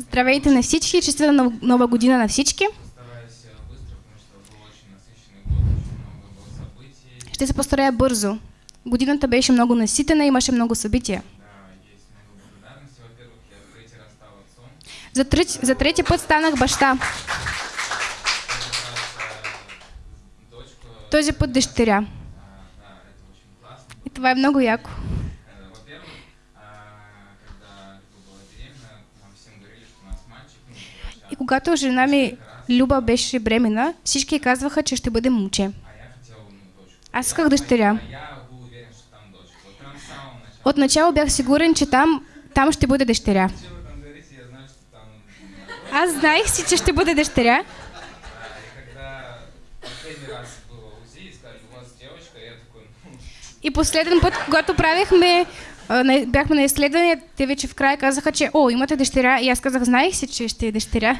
Здравейте на всички, честита нов- нова година на всички. Ще се постарая бързо. Годината беше много наситена, имаше много събития. За, трети, за трети път станах баща. Този път дъщеря. И това е много яко. Когато жена ми Люба беше бремена, всички казваха, че ще бъде момче. Аз исках дъщеря. Отначало бях сигурен, че там, там ще бъде дъщеря. Аз знаех си, че ще бъде дъщеря. И последен път, когато правихме, на- бяхме на изследване, те вече в края казаха, че о, имате дъщеря. И аз казах, знаех си, че ще е дъщеря.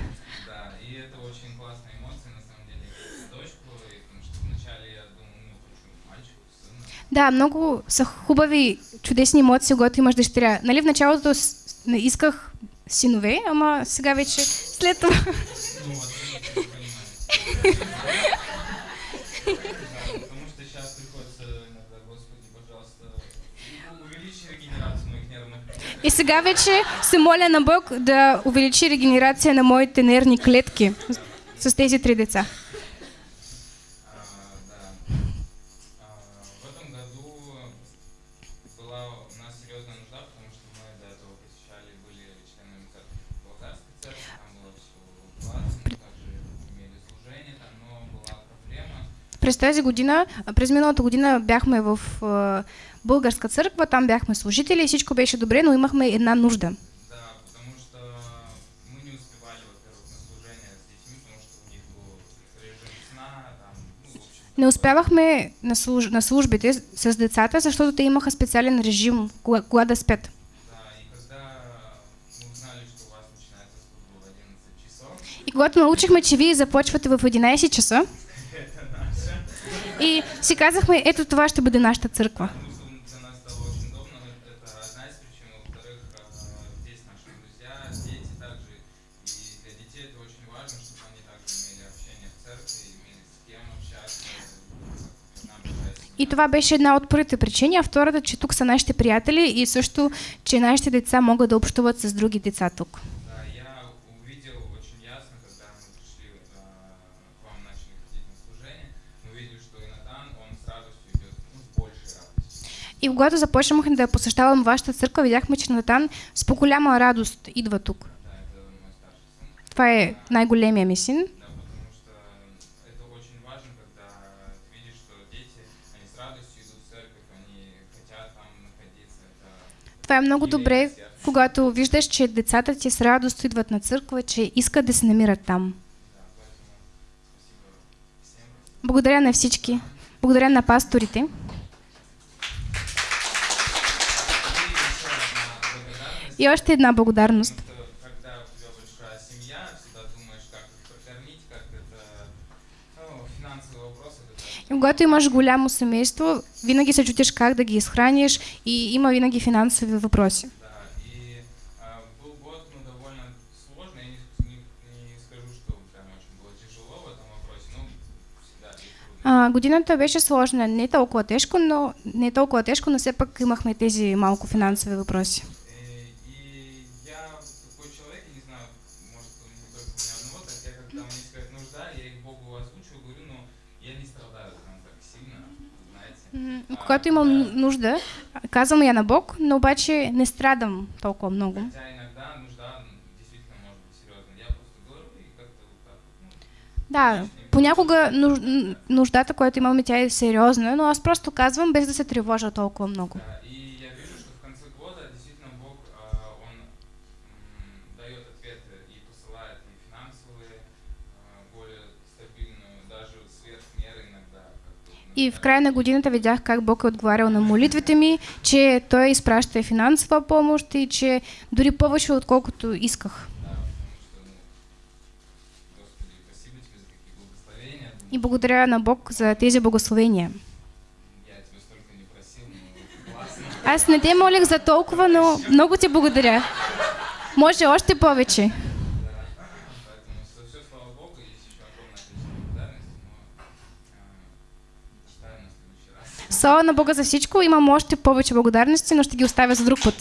да, много са хубави, чудесни емоции, когато имаш дъщеря. Нали в началото исках синове, ама сега вече след това. И сега вече се моля на Бог да увеличи регенерация на моите нервни клетки с, тези три деца. През тази година, през миналата година бяхме в а, българска църква, там бяхме служители и всичко беше добре, но имахме една нужда. Не успявахме на, служ... на службите с- децата, защото те имаха специален режим, кога, кога да спят. и когда мы узнали, что у вас начинается служба в 11 часов, И когато научихме, че вие започвате в 11 часа. И си казахме, ето това ще бъде нашата църква. И това беше една от първите причини, а втората, че тук са нашите приятели и също, че нашите деца могат да общуват с други деца тук. И когато започнахме да посещавам вашата църква, видяхме, че Натан с по-голяма радост идва тук. Това е най-големия ми син. Находиться. Это Това е много добре, когато виждаш, че децата ти с радост идват на църква, че искат да се намират там. Благодаря на всички. Благодаря на пасторите. Финансовый вопрос, это И когато имаш голямо семейство, винаги се чутиш как да ги изхраниш и има винаги финансови въпроси. И и. А, годината беше сложна, не толкова тежко, но не толкова тежко, но все пак имахме тези малко финансови въпроси. Я не страдаю так сильно, знаете. Когато имам нужда, казвам я на Бог, но обаче не страдам толкова много. Хотя иногда нужда действительно может быть серьезной. Я просто говорю и как-то вот так вот, ну, Да, понякога нуж- н- нуждата, която имаме, тя е сериозна, но аз просто казвам без да се тревожа толкова много. да. И я вижу, что в конце года действительно Бог, а, Он м, дает ответы и посылает и финансовые, а, более стабильную, даже сверх меры иногда. как бы, И в края на годината видях как Бог е отговарял на молитвите ми, че Той изпраща и финансова помощ и че дори повече отколкото исках. И благодаря на Бог за тези благословения. Аз не те молих за толкова, но много ти благодаря. Може още повече. Слава на Бога за всичко. Имам още повече благодарности, но ще ги оставя за друг път.